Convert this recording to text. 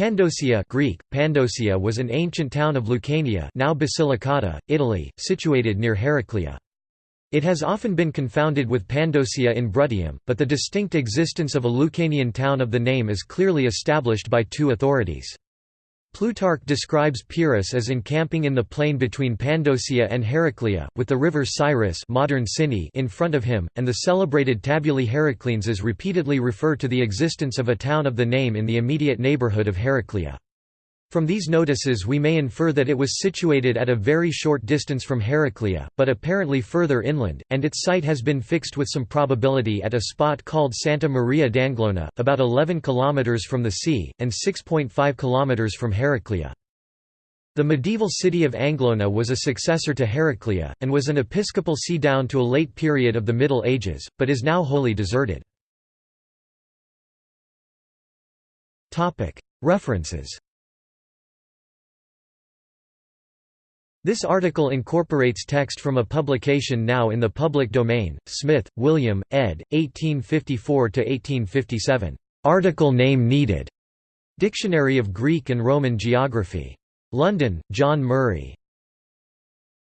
Pandosia Greek, Pandosia was an ancient town of Lucania now Basilicata, Italy, situated near Heraclea. It has often been confounded with Pandosia in Bruttium, but the distinct existence of a Lucanian town of the name is clearly established by two authorities. Plutarch describes Pyrrhus as encamping in the plain between Pandosia and Heraclea, with the river Siris modern Sinni in front of him, and the celebrated Tabulae Heracleenses repeatedly refer to the existence of a town of the name in the immediate neighbourhood of Heraclea. From these notices we may infer that it was situated at a very short distance from Heraclea, but apparently further inland, and its site has been fixed with some probability at a spot called Santa Maria d'Anglona, about 11 km from the sea, and 6.5 km from Heraclea. The medieval city of Anglona was a successor to Heraclea, and was an episcopal see down to a late period of the Middle Ages, but is now wholly deserted. References This article incorporates text from a publication now in the public domain, Smith, William, ed. 1854–1857. Article name needed. Dictionary of Greek and Roman Geography. London, John Murray.